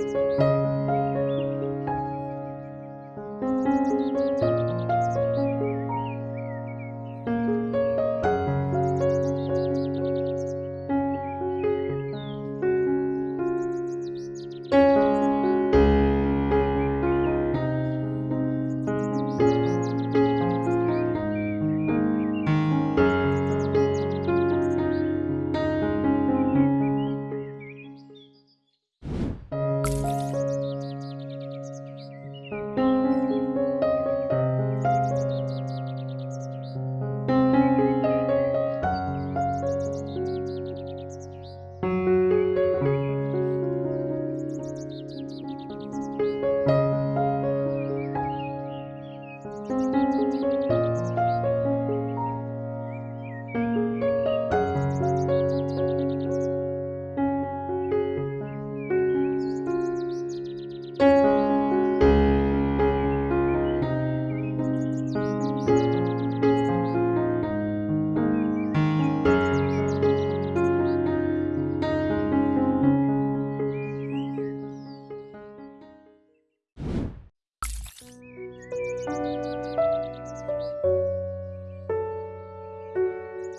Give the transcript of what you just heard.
Música